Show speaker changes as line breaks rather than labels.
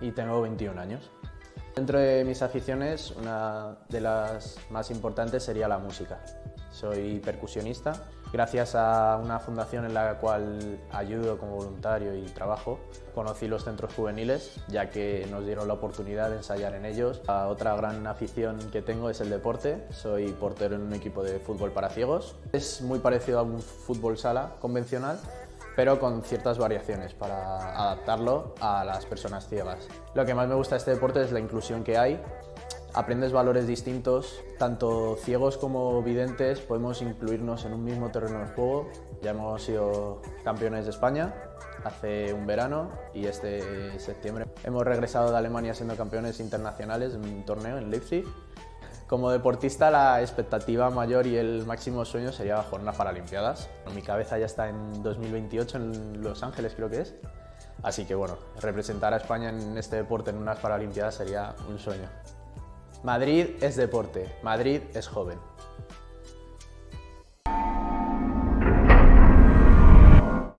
y tengo 21 años. Dentro de mis aficiones, una de las más importantes sería la música. Soy percusionista. Gracias a una fundación en la cual ayudo como voluntario y trabajo, conocí los centros juveniles, ya que nos dieron la oportunidad de ensayar en ellos. La otra gran afición que tengo es el deporte. Soy portero en un equipo de fútbol para ciegos. Es muy parecido a un fútbol sala convencional, pero con ciertas variaciones para adaptarlo a las personas ciegas. Lo que más me gusta de este deporte es la inclusión que hay. Aprendes valores distintos, tanto ciegos como videntes podemos incluirnos en un mismo terreno de juego. Ya hemos sido campeones de España hace un verano y este septiembre hemos regresado de Alemania siendo campeones internacionales en un torneo en Leipzig como deportista la expectativa mayor y el máximo sueño sería jugar unas Paralimpiadas. Mi cabeza ya está en 2028 en Los Ángeles creo que es. Así que bueno, representar a España en este deporte en unas Paralimpiadas sería un sueño. Madrid es deporte, Madrid es joven.